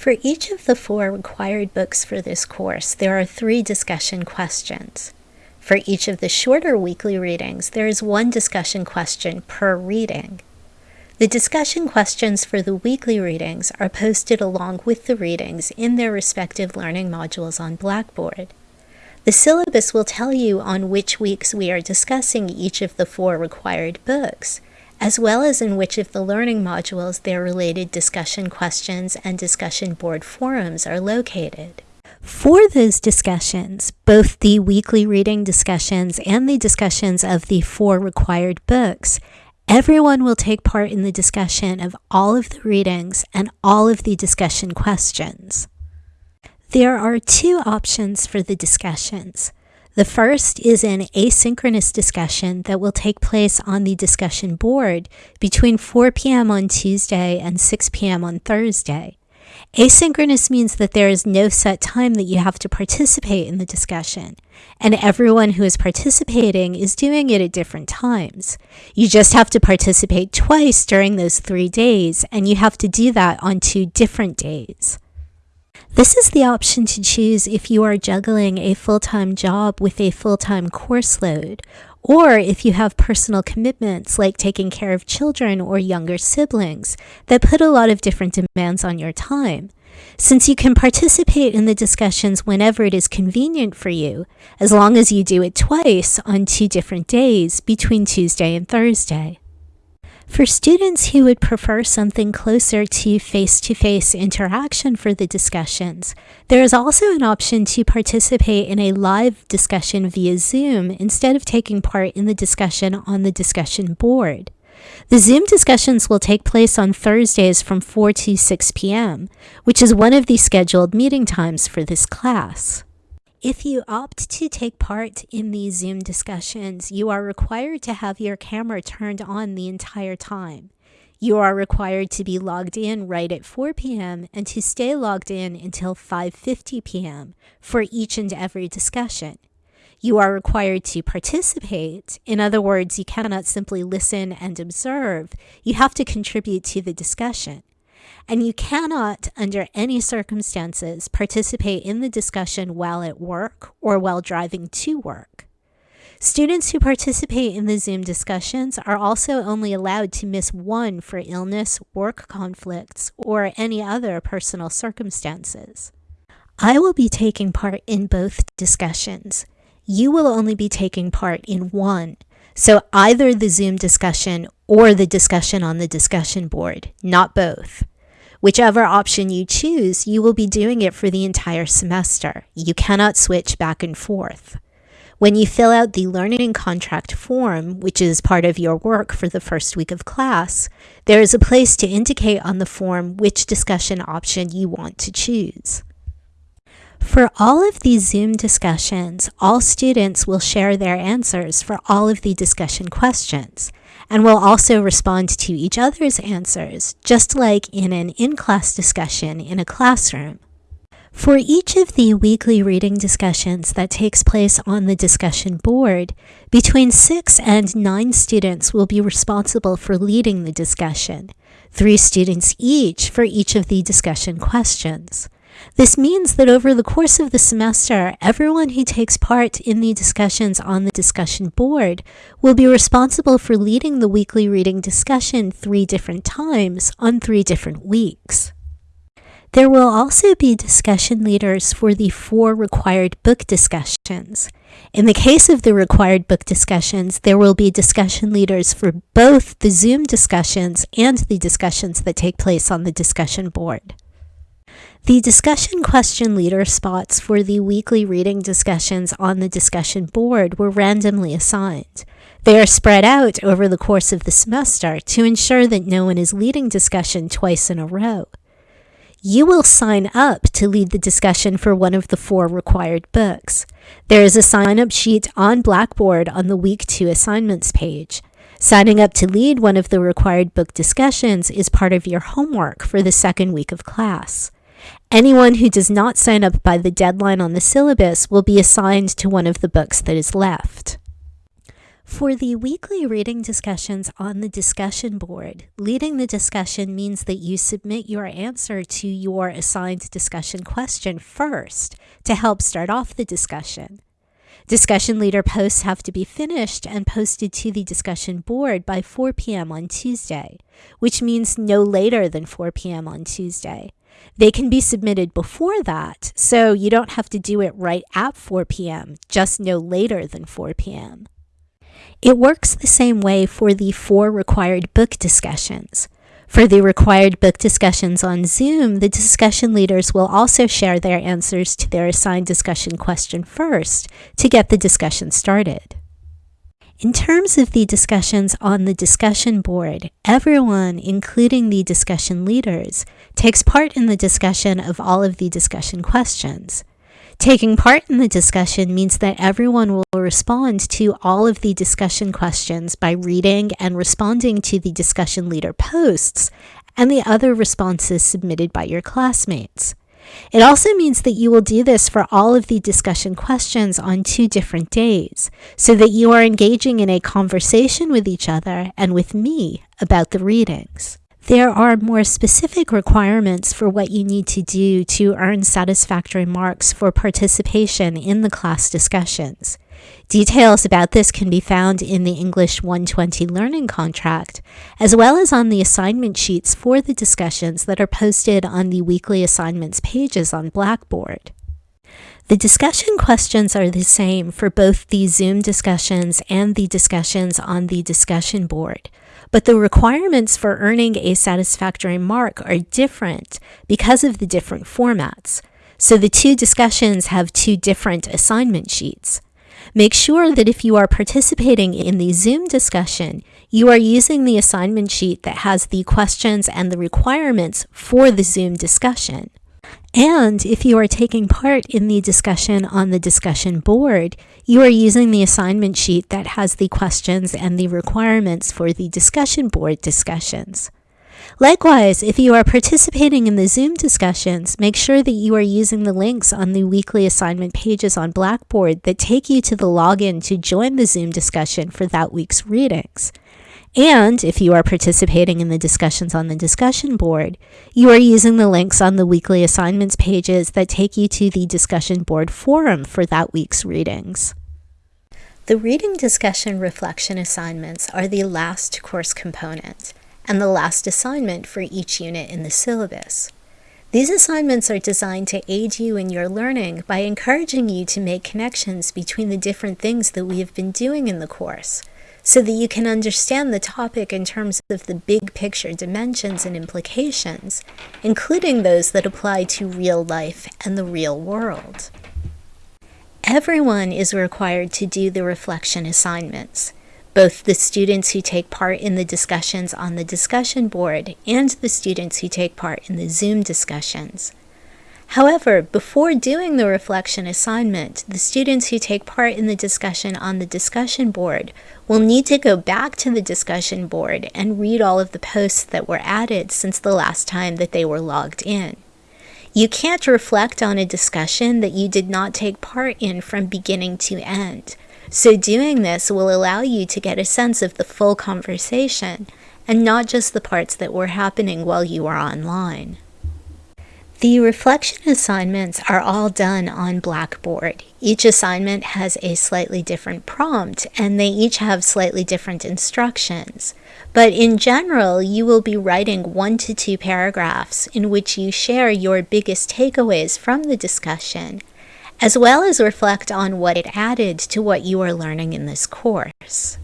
For each of the four required books for this course, there are three discussion questions. For each of the shorter weekly readings, there is one discussion question per reading. The discussion questions for the weekly readings are posted along with the readings in their respective learning modules on Blackboard. The syllabus will tell you on which weeks we are discussing each of the four required books, as well as in which of the learning modules their related discussion questions and discussion board forums are located. For those discussions, both the weekly reading discussions and the discussions of the four required books, Everyone will take part in the discussion of all of the readings and all of the discussion questions. There are two options for the discussions. The first is an asynchronous discussion that will take place on the discussion board between 4 p.m. on Tuesday and 6 p.m. on Thursday. Asynchronous means that there is no set time that you have to participate in the discussion, and everyone who is participating is doing it at different times. You just have to participate twice during those three days, and you have to do that on two different days. This is the option to choose if you are juggling a full-time job with a full-time course load, or if you have personal commitments like taking care of children or younger siblings that put a lot of different demands on your time. Since you can participate in the discussions whenever it is convenient for you, as long as you do it twice on two different days between Tuesday and Thursday. For students who would prefer something closer to face-to-face -face interaction for the discussions, there is also an option to participate in a live discussion via Zoom instead of taking part in the discussion on the discussion board. The Zoom discussions will take place on Thursdays from 4 to 6 p.m., which is one of the scheduled meeting times for this class. If you opt to take part in these Zoom discussions, you are required to have your camera turned on the entire time. You are required to be logged in right at 4 p.m. and to stay logged in until 5.50 p.m. for each and every discussion. You are required to participate. In other words, you cannot simply listen and observe. You have to contribute to the discussion and you cannot, under any circumstances, participate in the discussion while at work or while driving to work. Students who participate in the Zoom discussions are also only allowed to miss one for illness, work conflicts, or any other personal circumstances. I will be taking part in both discussions. You will only be taking part in one, so either the Zoom discussion or the discussion on the discussion board, not both. Whichever option you choose, you will be doing it for the entire semester. You cannot switch back and forth. When you fill out the learning contract form, which is part of your work for the first week of class, there is a place to indicate on the form which discussion option you want to choose. For all of these Zoom discussions, all students will share their answers for all of the discussion questions and will also respond to each other's answers, just like in an in-class discussion in a classroom. For each of the weekly reading discussions that takes place on the discussion board, between six and nine students will be responsible for leading the discussion, three students each for each of the discussion questions. This means that over the course of the semester, everyone who takes part in the discussions on the discussion board will be responsible for leading the weekly reading discussion three different times on three different weeks. There will also be discussion leaders for the four required book discussions. In the case of the required book discussions, there will be discussion leaders for both the Zoom discussions and the discussions that take place on the discussion board. The discussion question leader spots for the weekly reading discussions on the discussion board were randomly assigned. They are spread out over the course of the semester to ensure that no one is leading discussion twice in a row. You will sign up to lead the discussion for one of the four required books. There is a sign-up sheet on Blackboard on the Week 2 assignments page. Signing up to lead one of the required book discussions is part of your homework for the second week of class. Anyone who does not sign up by the deadline on the syllabus will be assigned to one of the books that is left. For the weekly reading discussions on the discussion board, leading the discussion means that you submit your answer to your assigned discussion question first to help start off the discussion. Discussion leader posts have to be finished and posted to the discussion board by 4 p.m. on Tuesday, which means no later than 4 p.m. on Tuesday. They can be submitted before that, so you don't have to do it right at 4 p.m., just no later than 4 p.m. It works the same way for the four required book discussions. For the required book discussions on Zoom, the discussion leaders will also share their answers to their assigned discussion question first to get the discussion started. In terms of the discussions on the discussion board, everyone, including the discussion leaders, takes part in the discussion of all of the discussion questions. Taking part in the discussion means that everyone will respond to all of the discussion questions by reading and responding to the discussion leader posts and the other responses submitted by your classmates. It also means that you will do this for all of the discussion questions on two different days, so that you are engaging in a conversation with each other and with me about the readings. There are more specific requirements for what you need to do to earn satisfactory marks for participation in the class discussions. Details about this can be found in the English 120 Learning Contract, as well as on the assignment sheets for the discussions that are posted on the weekly assignments pages on Blackboard. The discussion questions are the same for both the Zoom discussions and the discussions on the discussion board but the requirements for earning a satisfactory mark are different because of the different formats. So the two discussions have two different assignment sheets. Make sure that if you are participating in the Zoom discussion, you are using the assignment sheet that has the questions and the requirements for the Zoom discussion. And if you are taking part in the discussion on the discussion board, you are using the assignment sheet that has the questions and the requirements for the discussion board discussions. Likewise, if you are participating in the Zoom discussions, make sure that you are using the links on the weekly assignment pages on Blackboard that take you to the login to join the Zoom discussion for that week's readings. And if you are participating in the discussions on the discussion board, you are using the links on the weekly assignments pages that take you to the discussion board forum for that week's readings. The reading discussion reflection assignments are the last course component and the last assignment for each unit in the syllabus. These assignments are designed to aid you in your learning by encouraging you to make connections between the different things that we have been doing in the course so that you can understand the topic in terms of the big picture dimensions and implications, including those that apply to real life and the real world. Everyone is required to do the reflection assignments, both the students who take part in the discussions on the discussion board and the students who take part in the Zoom discussions. However, before doing the reflection assignment, the students who take part in the discussion on the discussion board will need to go back to the discussion board and read all of the posts that were added since the last time that they were logged in. You can't reflect on a discussion that you did not take part in from beginning to end. So doing this will allow you to get a sense of the full conversation and not just the parts that were happening while you were online. The reflection assignments are all done on Blackboard. Each assignment has a slightly different prompt and they each have slightly different instructions. But in general, you will be writing one to two paragraphs in which you share your biggest takeaways from the discussion, as well as reflect on what it added to what you are learning in this course.